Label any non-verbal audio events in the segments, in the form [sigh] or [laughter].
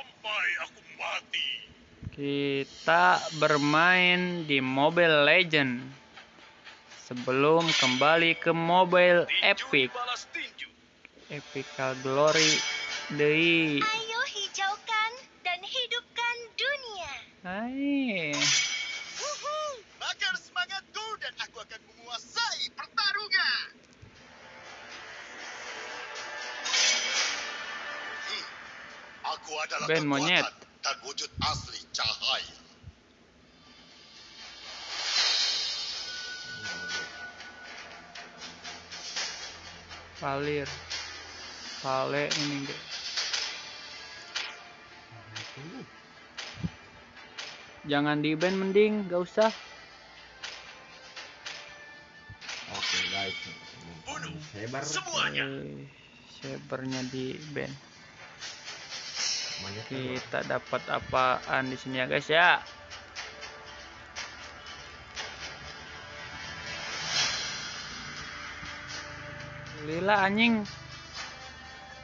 sampai aku mati. Kita bermain di Mobile Legend sebelum kembali ke Mobile Tinju Epic. Epical Glory Deui. Ayo hijaukan dan hidupkan dunia. Hai. Adalah Ben monyet. dan wujud asli cahaya. Palir. Pale ini guys. Jangan di band mending, gak usah. Oke guys. Bunuh semuanya. Eh, Sabernya di band. Monyet Kita dapat apaan di sini ya guys ya? Lila anjing.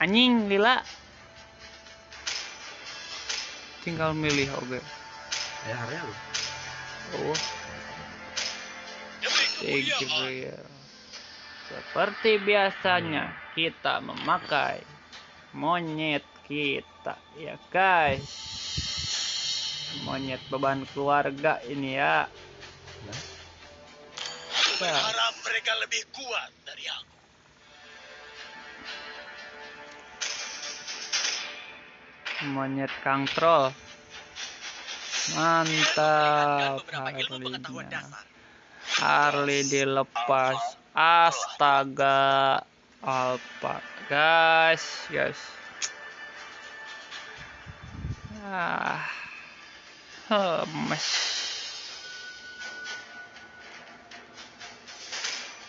Anjing Lila. Tinggal milih oke. Ya area lu. Oh, Demi thank you kemuliaan. Bria. Seperti biasanya kita memakai monyet kita ya guys. Monyet beban keluarga ini ya. Berharap mereka lebih kuat dari aku. Monyet Kang Troll. Mantap Harley-nya. dasar. Harley dilepas. Astaga. Alpha. Guys, guys. Ah. Hemes.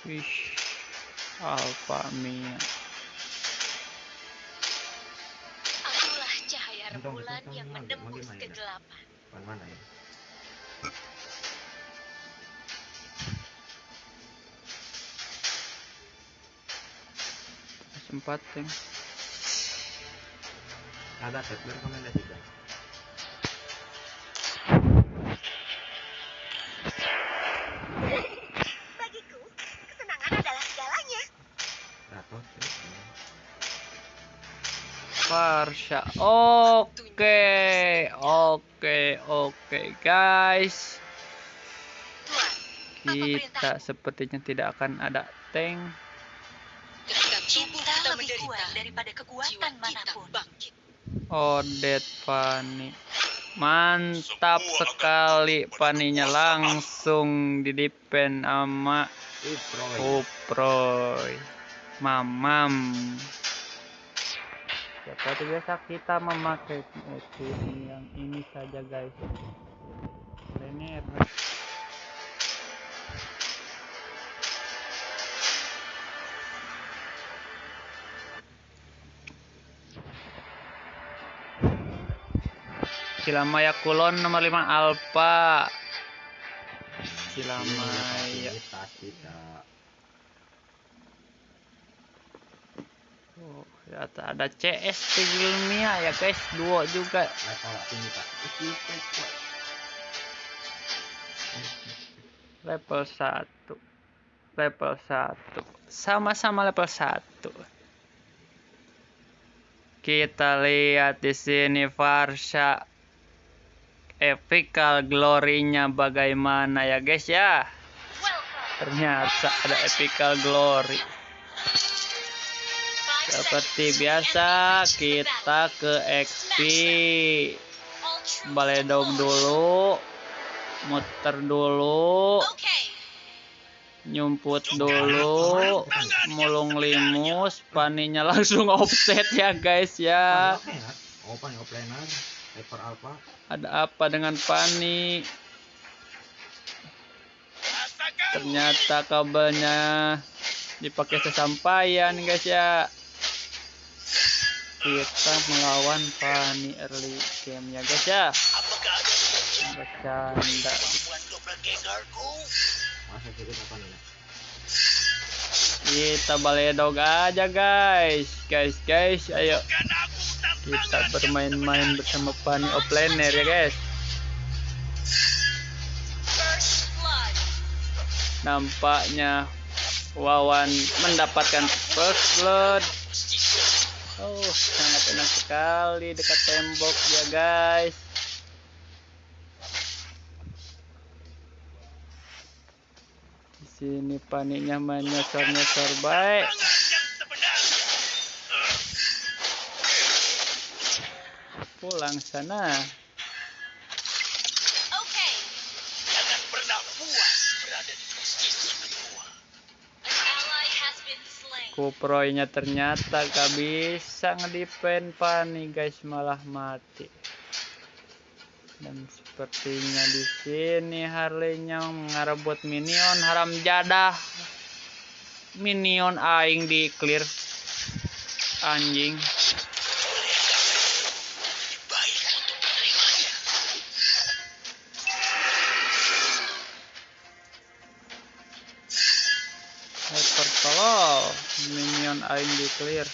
Wih. Alpha Mia. Akulah cahaya rembulan yang menembus kegelapan. Mana mana ya? Sempat. Ada set rekomendasi guys. Farsha. Oke, oke, oke, guys. Kita sepertinya tidak akan ada tank. Kita lebih menderita, kuat daripada kekuatan mana pun. Odet Pani. Mantap sekali paninya langsung di depend sama. Oh. Uproy. Mamam. Seperti biasa kita memakai skin yang ini saja guys. Ini Silamaya Kulon nomor 5 Alpha. Silamaya. Tas kita. Oh, ternyata ada CS Tigilmia ya guys, duo juga. Level 1. Level 1. Sama-sama level 1. Kita lihat di sini Farsha epical glory-nya bagaimana ya guys ya. Ternyata ada epical glory. Seperti biasa kita ke XP baledog dulu muter dulu nyumput dulu mulung limus paninya langsung offset ya guys ya. Ada apa dengan pani? Ternyata kabelnya dipakai sesampaian guys ya kita melawan pani early game ya guys ya. Bercanda kita baledog aja guys. Guys guys ayo. Kita bermain-main bersama Pani Offlaner ya guys. Nampaknya Wawan mendapatkan first blood oh sangat enak sekali dekat tembok ya guys di sini paninya main nyosor-nyosor baik Tangan yang sebenarnya. pulang sana Kuproynya ternyata gak bisa ngedipen Pani guys malah mati. Dan sepertinya di sini Harley-nya minion haram jadah. Minion aing di clear anjing. Minion aing di clear.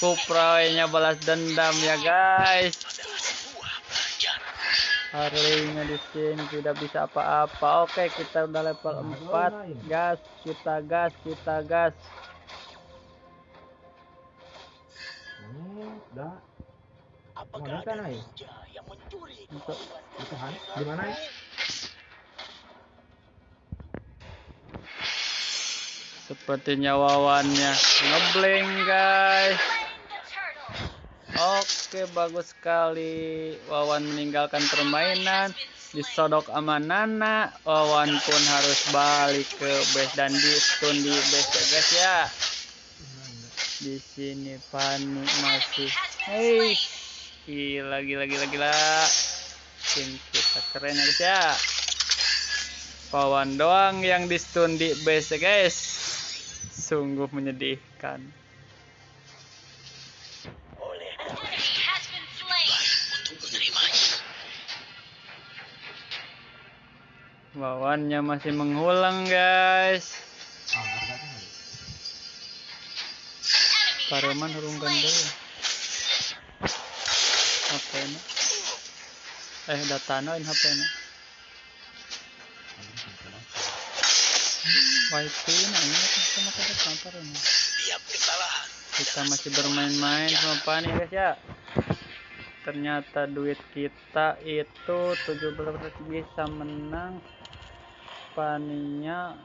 Kuproynya balas dendam ya guys. Harley-nya di sini tidak bisa apa-apa. Oke, kita udah level 4. Gas, kita gas, kita gas. Hmm, dah. Apakah ada yang mencuri. Di mana? Sepertinya wawannya ngeblank guys. Oke, bagus sekali. Wawan meninggalkan permainan. Disodok sama Nana. Wawan pun harus balik ke base dan di stun di base ya guys ya. Di sini Pani masih. Hei, gila gila gila gila. Tim kita keren ya ya. Wawan doang yang di stun di base ya guys. Sungguh menyedihkan. Wawannya masih mengulang guys. Harganya nggak? An enemy Pareman has been hurungkan dulu. HP na. Eh data na Wifi na ini kita kantor ini. Kita masih bermain-main sama Pani guys ya. Ternyata duit kita itu 17 bisa menang. Paninya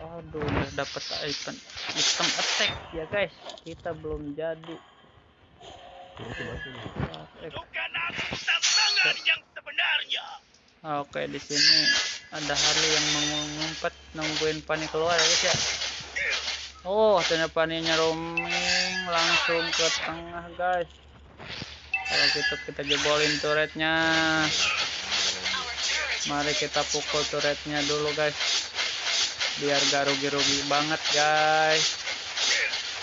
Aduh, udah dapat item item attack ya guys. Kita belum jadi. Bukan aku tantangan yang sebenarnya. Ah, Oke, di sini ada Harley yang mau ngumpet nungguin Pani keluar ya guys ya. Oh, ternyata Paninya roaming langsung ke tengah guys. Kalau gitu kita jebolin turretnya. Mari kita pukul turretnya dulu guys. Biar gak rugi-rugi banget guys.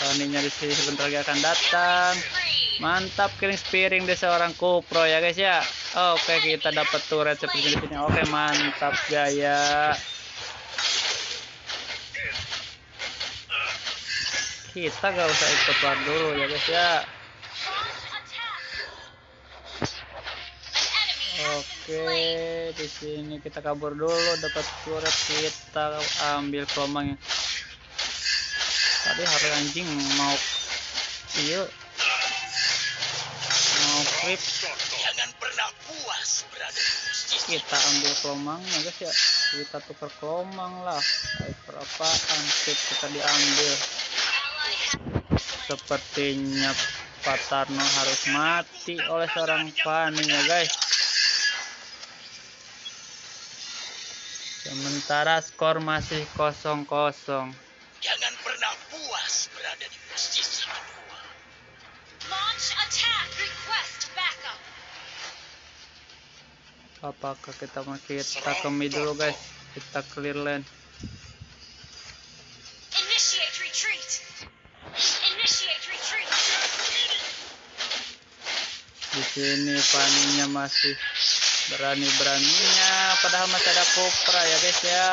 Paninya di sini sebentar lagi akan datang. Mantap killing spearing dari seorang Kupro ya guys ya. Oke kita dapat turret seperti di sini. Oke mantap gaya. Kita gak usah ikut war dulu ya guys ya. Oke di sini kita kabur dulu dapat turret kita ambil kelomang Tadi hari anjing mau iya mau creep kita ambil kelomangnya guys ya. Kita tukar kelomang lah. Hyper apaan sip kita diambil? Sepertinya Pak Tarno harus mati oleh seorang Fanny ya guys. Sementara skor masih kosong kosong apakah kita mau kita ke dulu guys? Kita clear lane Initiate retreat. Initiate retreat. di sini Fanny-nya masih berani beraninya padahal masih ada Cobra ya guys ya.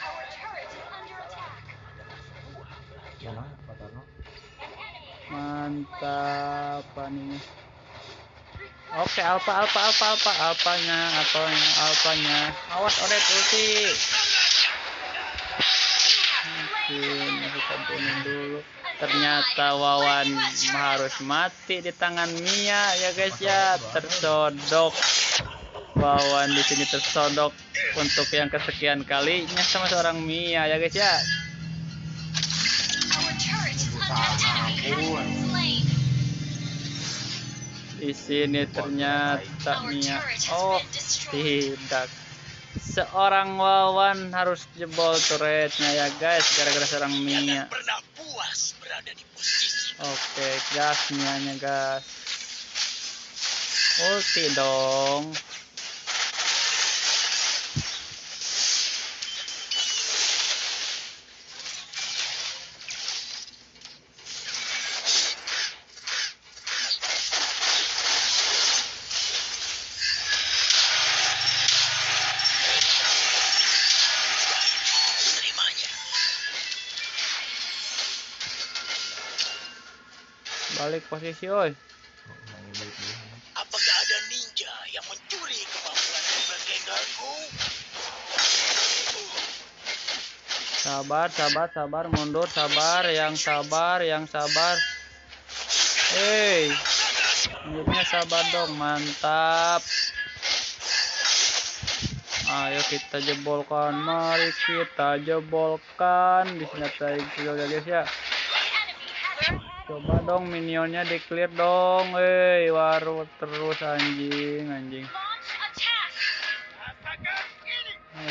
Our turret is under attack. Mana, Pak Tarno? mantap paninya oke alpha alpha alpha alpha alpanya alpanya alpanya. Awas odet ulti mungkin kita bunuh dulu. Ternyata Wawan harus mati di tangan Mia ya guys ya. Tersodok. Wawan di sini tersodok untuk yang kesekian kalinya sama seorang Mia ya guys ya di sini ternyata Mia oh tidak seorang Wawan harus jebol turretnya ya guys gara-gara seorang Mia. Oke, gas Mianya gas. Ulti dong. Balik posisi, oi. Apakah ada ninja yang mencuri kemampuan doppelgangerku? Sabar, sabar, sabar, mundur, sabar, yang sabar, yang sabar. Hei, mulutnya sabar dong, mantap. Ayo kita jebolkan, mari kita jebolkan. Di sini ada kill ya guys ya. Coba dong minionnya di clear dong, hei, waru terus anjing, anjing.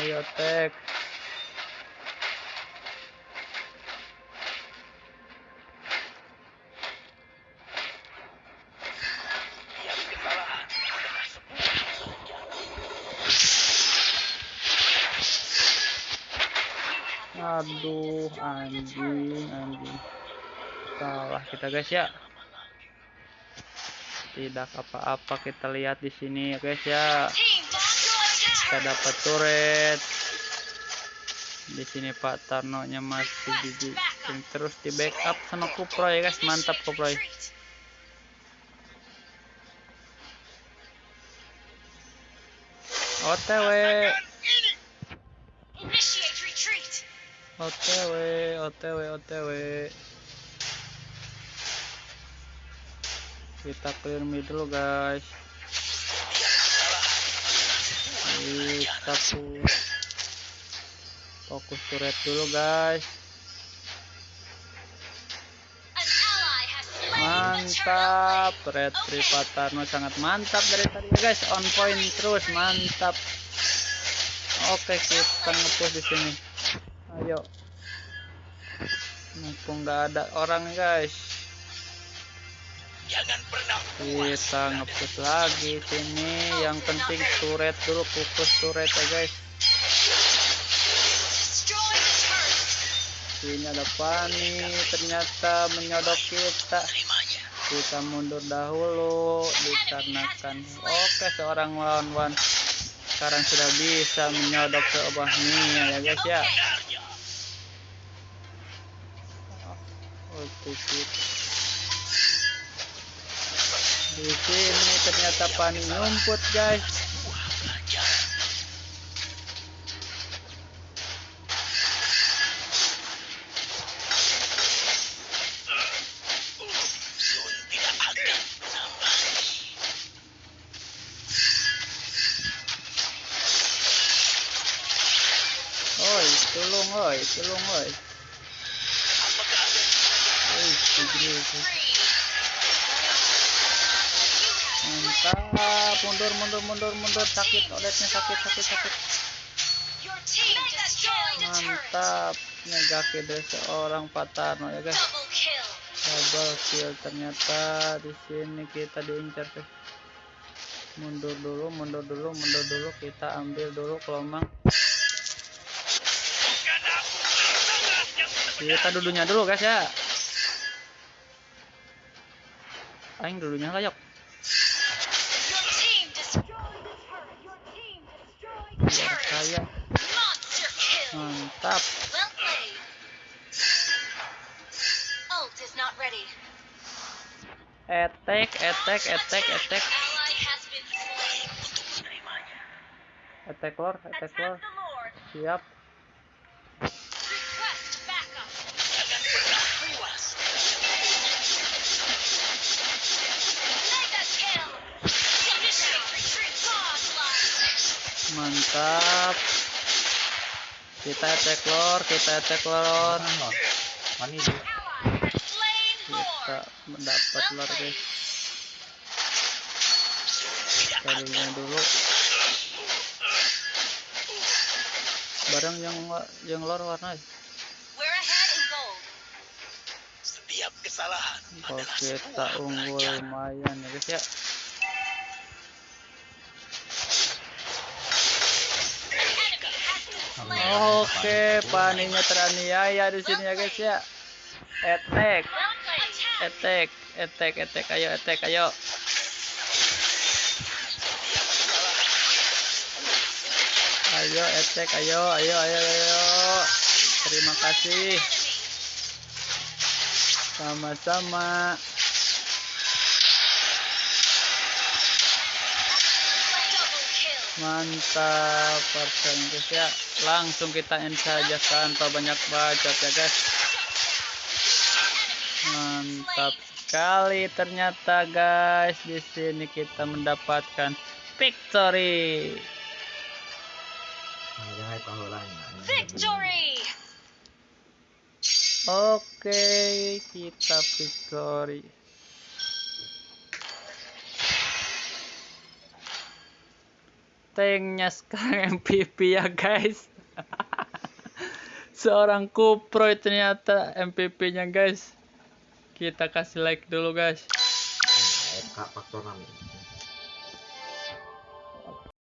Ayo tek. Aduh, anjing, anjing. Salah kita guys ya. Tidak apa-apa kita lihat di sini ya guys ya. Kita dapat turret. Di sini Pak Tarno nya masih di, terus di backup sama Kupro ya guys. Mantap Kupro. OTW. OTW, OTW, OTW. Kita clear mid dulu guys. Kita pu- fokus turret dulu guys. Mantap, red Oke. Patarno sangat mantap dari tadi guys. On point terus, mantap. Oke, kita ngepush di sini. Ayo. Mumpung nggak ada orang guys. Jangan pernah. Kita ngepush lagi sini. Yang penting turret dulu, fokus turret ya guys. Sini ada Pani, ternyata menyodok kita. Kita mundur dahulu dikarenakan oke seorang lawan sekarang sudah bisa menyodok ke Mia ya guys ya. Ulti kita. Di sini ternyata Pani nyumput guys. Oi, tulung oi, tulung oi. Apakah ada Oi, tigre. Free. Mantap, mundur mundur mundur mundur. Sakit oletnya sakit sakit sakit. Mantap, nyegaki dari seorang Patarno ya guys. Double kill. ternyata di sini kita diincar guys. Mundur dulu mundur dulu mundur dulu. Kita ambil dulu kelomang kita dudunya dulu guys ya. Aing dulunya lah mantap Well played. Ult is not ready. Attack, attack, attack, attack. Attack lord, attack Lord. Siap. Request backup. Jangan pernah puas. Mega kill. Initiate retreat. Godlike. Mantap. Kita attack lord, kita has slain Kita mendapat lord guys. Kita dulu dulu. Barang yang yang lord warna. Gold. Setiap kesalahan kita unggul lumayan ya guys ya. Oke, paninya teraniaya di sini ya guys ya. Attack, Attack. attack, attack, ayo, attack, ayo. Ayo, attack, ayo, ayo, ayo, ayo. Terima kasih. Sama-sama. Mantap, persen guys ya. Langsung kita end saja tanpa banyak bacot ya guys. Mantap sekali ternyata guys. Di sini kita mendapatkan victory. Victory. Oke, kita victory. Tanknya sekarang [laughs] MVP ya guys. Seorang kuproy ternyata MVP-nya guys. Kita kasih like dulu guys. Faktor 6 ini.